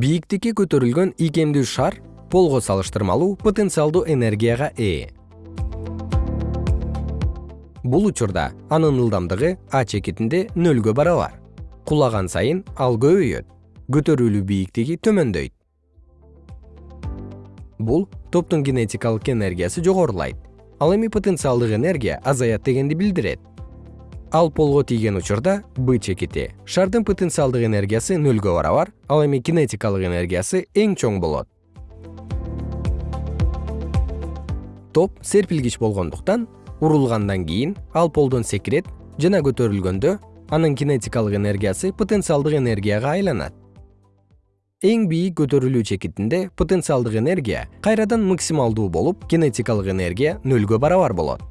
бийиктикке көтөрүлгөн ийкемдүү шар полго салыштырмалуу потенциалдуу энергияга ээ. Бул учурда анын ылдамдыгы а чекитинде нөлгө барабар. Кулаган сайын ал көбөйөт. Көтөрүлүү бийиктиги төмөндөйт. Бул топтун кинетикалык энергиясы жогорулайт. Ал эми потенциалдык энергия азаят дегенди билдирет ал полго тийген учурда б чекити шардын потенциалдык энергиясы нөлгө барабар ал эми кинетикалык энергиясы эң чоң болот. Топ серпилгич болгондуктан урулгандан кийин ал полдон секирет жана көтөрүлгөндө анын кинетикалык энергиясы потенциалдык энергияга айланат. Эң бийик көтөрүлүү чекитинде потенциалдык энергия кайрадан максималдуу болуп кинетикалык энергия нөлгө барабар болот